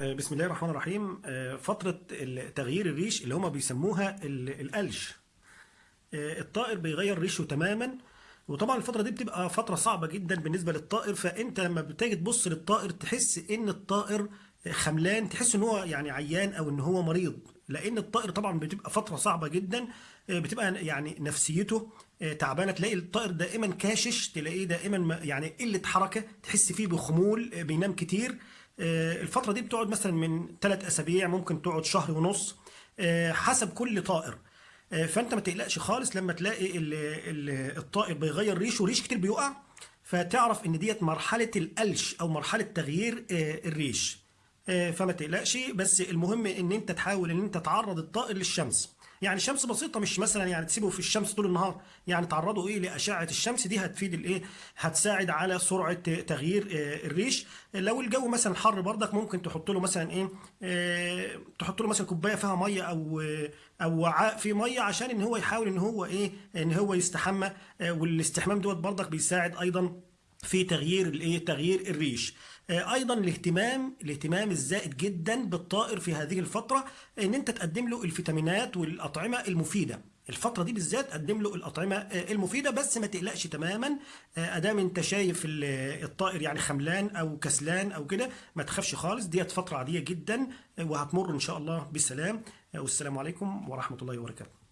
بسم الله الرحمن الرحيم. فترة تغيير الريش اللي هما بيسموها ال- القلش الطائر بيغير ريشه تماما وطبعا الفترة دي بتبقى فترة صعبة جدا بالنسبة للطائر. فأنت لما بتيجي تبص للطائر تحس إن الطائر خملان تحس إن هو يعني عيان أو إن هو مريض. لأن الطائر طبعا بتبقى فترة صعبة جدا بتبقى يعني نفسيته تعبانة. تلاقي الطائر دائما كاشش تلاقيه دائما ما- يعني قلة حركة تحس فيه بخمول بينام كتير. آه، الفترة دي بتقعد مثلا من ثلاث أسابيع ممكن تقعد شهر ونص آه، حسب كل طائر. آه، فأنت ما تقلقش خالص لما تلاقي ال- ال- الطائر بيغير ريشه ريش كتير بيقع فتعرف إن ديت مرحلة القلش أو مرحلة تغيير آه، الريش. آه، فما تقلقش بس المهم إن أنت تحاول إن أنت تعرض الطائر للشمس. يعني شمس بسيطة مش مثلا يعني تسيبه في الشمس طول النهار. يعني تعرضه إيه لأشعة الشمس دي هتفيد الايه هتساعد على سرعة تغيير آه، الريش. لو الجو مثلا حر برضك ممكن تحط له مثلا إيه؟ آه، تحط له مثلا كوباية فيها مية أو أو وعاء فيه مية عشان إن هو يحاول إن هو إيه؟ إن هو يستحمى. آه، والاستحمام دوت برضك بيساعد أيضا في تغيير الايه تغيير الريش. آه، أيضا الاهتمام الاهتمام الزائد جدا بالطائر في هذه الفترة إن أنت تقدم له الفيتامينات والأطعمة المفيدة. الفترة دي بالذات قدم له الأطعمة آه، المفيدة بس ما تقلقش تماما. آه، أدام أنت شايف ال- الطائر يعني خملان أو كسلان أو كده ما تخافش خالص ديت فترة عادية جدا وهتمر إن شاء الله بالسلام والسلام عليكم ورحمة الله وبركاته.